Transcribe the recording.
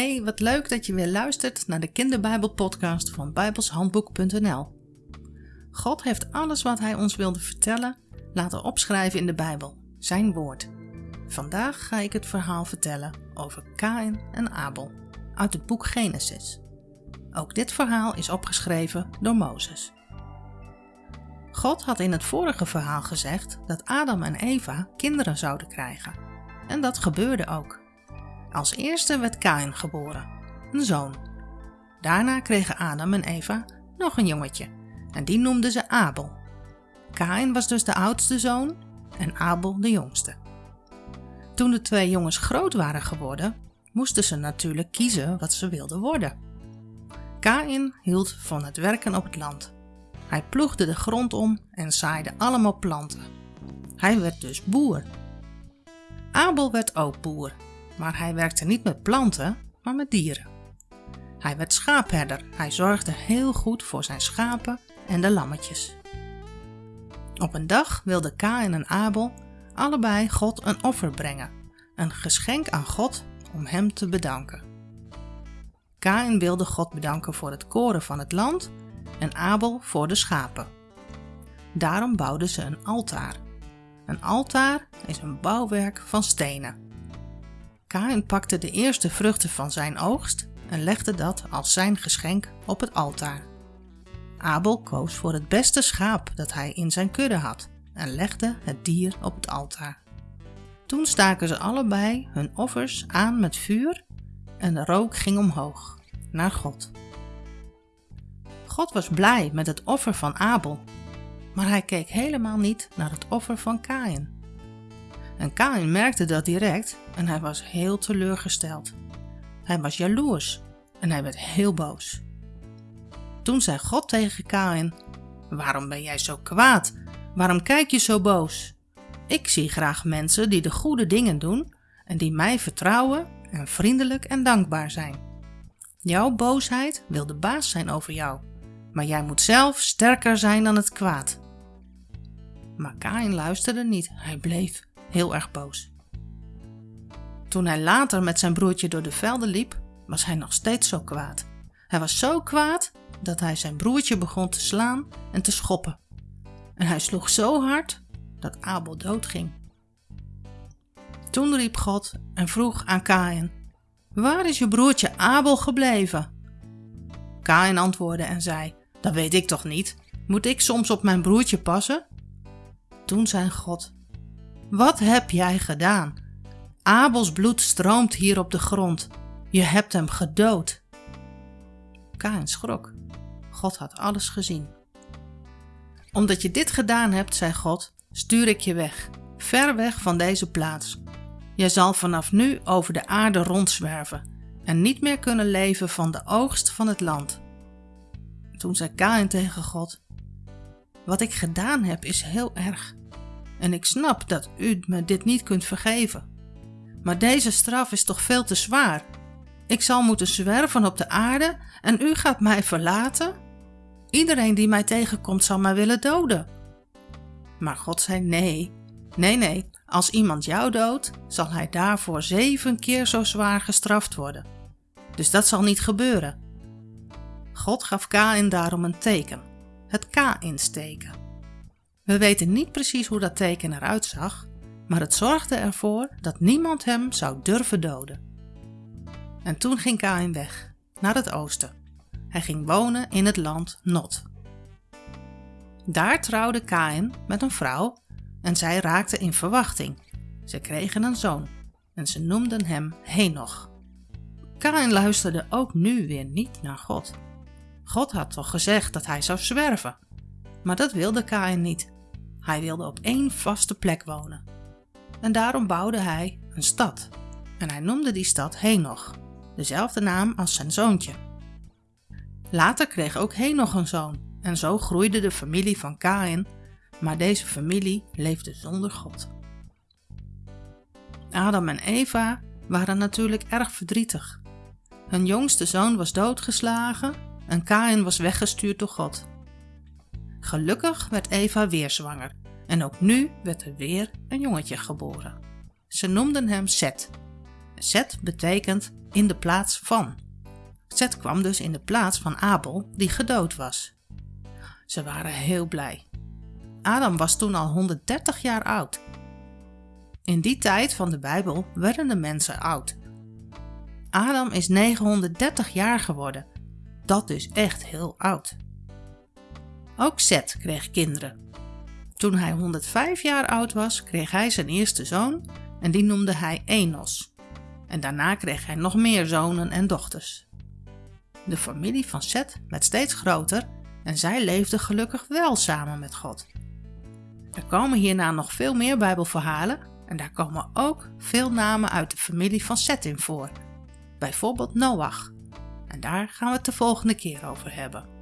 Hey, wat leuk dat je weer luistert naar de kinderbijbelpodcast van bijbelshandboek.nl. God heeft alles wat hij ons wilde vertellen laten opschrijven in de Bijbel, zijn woord. Vandaag ga ik het verhaal vertellen over Kain en Abel uit het boek Genesis. Ook dit verhaal is opgeschreven door Mozes. God had in het vorige verhaal gezegd dat Adam en Eva kinderen zouden krijgen. En dat gebeurde ook. Als eerste werd Kain geboren, een zoon. Daarna kregen Adam en Eva nog een jongetje en die noemden ze Abel. Kain was dus de oudste zoon en Abel de jongste. Toen de twee jongens groot waren geworden, moesten ze natuurlijk kiezen wat ze wilden worden. Kain hield van het werken op het land. Hij ploegde de grond om en zaaide allemaal planten. Hij werd dus boer. Abel werd ook boer maar hij werkte niet met planten, maar met dieren. Hij werd schaapherder. Hij zorgde heel goed voor zijn schapen en de lammetjes. Op een dag wilden Kain en Abel allebei God een offer brengen, een geschenk aan God om hem te bedanken. Kain wilde God bedanken voor het koren van het land en Abel voor de schapen. Daarom bouwden ze een altaar. Een altaar is een bouwwerk van stenen. Kain pakte de eerste vruchten van zijn oogst en legde dat als zijn geschenk op het altaar. Abel koos voor het beste schaap dat hij in zijn kudde had en legde het dier op het altaar. Toen staken ze allebei hun offers aan met vuur en de rook ging omhoog naar God. God was blij met het offer van Abel, maar hij keek helemaal niet naar het offer van Kain. En Kain merkte dat direct en hij was heel teleurgesteld. Hij was jaloers en hij werd heel boos. Toen zei God tegen Kain: Waarom ben jij zo kwaad? Waarom kijk je zo boos? Ik zie graag mensen die de goede dingen doen en die mij vertrouwen en vriendelijk en dankbaar zijn. Jouw boosheid wil de baas zijn over jou, maar jij moet zelf sterker zijn dan het kwaad. Maar Kain luisterde niet, hij bleef heel erg boos. Toen hij later met zijn broertje door de velden liep, was hij nog steeds zo kwaad. Hij was zo kwaad dat hij zijn broertje begon te slaan en te schoppen. En hij sloeg zo hard dat Abel doodging. Toen riep God en vroeg aan Kain: Waar is je broertje Abel gebleven? Kain antwoordde en zei: Dat weet ik toch niet? Moet ik soms op mijn broertje passen? Toen zei God: wat heb jij gedaan? Abels bloed stroomt hier op de grond. Je hebt hem gedood. Kain schrok. God had alles gezien. Omdat je dit gedaan hebt, zei God, stuur ik je weg, ver weg van deze plaats. Je zal vanaf nu over de aarde rondzwerven en niet meer kunnen leven van de oogst van het land. Toen zei Kain tegen God: Wat ik gedaan heb is heel erg en ik snap dat u me dit niet kunt vergeven. Maar deze straf is toch veel te zwaar. Ik zal moeten zwerven op de aarde en u gaat mij verlaten? Iedereen die mij tegenkomt zal mij willen doden. Maar God zei nee, nee, nee, als iemand jou doodt, zal hij daarvoor zeven keer zo zwaar gestraft worden. Dus dat zal niet gebeuren. God gaf Kain daarom een teken, het K insteken. We weten niet precies hoe dat teken eruit zag, maar het zorgde ervoor dat niemand hem zou durven doden. En toen ging Kain weg, naar het oosten. Hij ging wonen in het land Not. Daar trouwde Kain met een vrouw en zij raakte in verwachting. Ze kregen een zoon en ze noemden hem Henoch. Kain luisterde ook nu weer niet naar God. God had toch gezegd dat hij zou zwerven, maar dat wilde Kain niet. Hij wilde op één vaste plek wonen. En daarom bouwde hij een stad. En hij noemde die stad Henoch, dezelfde naam als zijn zoontje. Later kreeg ook Henoch een zoon en zo groeide de familie van Kain, maar deze familie leefde zonder God. Adam en Eva waren natuurlijk erg verdrietig. Hun jongste zoon was doodgeslagen en Kain was weggestuurd door God. Gelukkig werd Eva weer zwanger en ook nu werd er weer een jongetje geboren. Ze noemden hem Seth Zet betekent in de plaats van. Zet kwam dus in de plaats van Abel, die gedood was. Ze waren heel blij. Adam was toen al 130 jaar oud. In die tijd van de Bijbel werden de mensen oud. Adam is 930 jaar geworden. Dat is echt heel oud. Ook Seth kreeg kinderen. Toen hij 105 jaar oud was, kreeg hij zijn eerste zoon en die noemde hij Enos. En daarna kreeg hij nog meer zonen en dochters. De familie van Seth werd steeds groter en zij leefden gelukkig wel samen met God. Er komen hierna nog veel meer Bijbelverhalen en daar komen ook veel namen uit de familie van Seth in voor. Bijvoorbeeld Noach. En daar gaan we het de volgende keer over hebben.